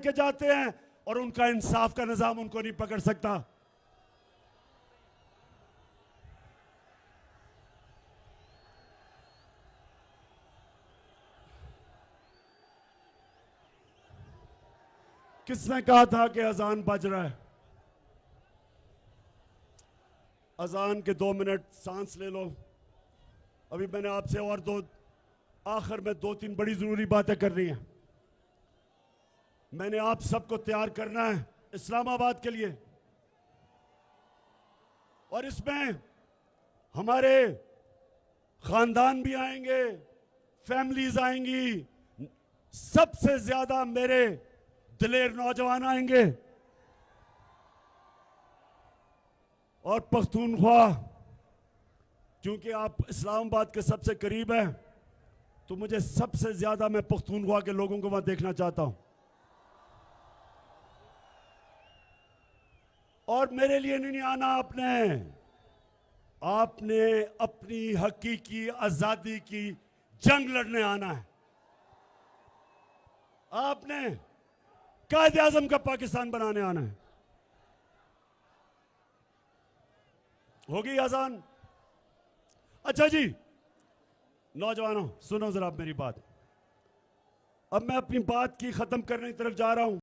کے جاتے ہیں اور ان کا انصاف کا نظام ان کو نہیں پکڑ سکتا۔ کس نے کہا تھا کہ اذان بج رہا ہے؟ اذان کے دو منٹ سانس لے لو۔ ابھی میں نے آپ سے اور دو، آخر میں دو تین بڑی ضروری باتیں کرنی ہیں۔ میں نے آپ سب کو تیار کرنا ہے اسلام آباد کے لیے۔ اور اس میں ہمارے خاندان بھی آئیں گے، فیملیز آئیں گی، سب سے زیادہ میرے دلیر نوجوان آئیں گے۔ اور پختونخوا کیونکہ آپ اسلام آباد کے سب سے قریب ہیں، تو مجھے سب سے زیادہ میں پختونخوا کے لوگوں کو وہاں دیکھنا چاہتا ہوں۔ اور میرے لیے نہیں آنا آپ نے۔ آپ نے اپنی حقیقی آزادی کی جنگ لڑنے آنا ہے۔ آپ نے قائد اعظم کا پاکستان بنانے آنا ہے۔ ہوگی آزان اچھا جی نوجوانوں، سنو ذرا میری بات۔ اب میں اپنی بات کی ختم کرنے کی طرف جا رہا ہوں۔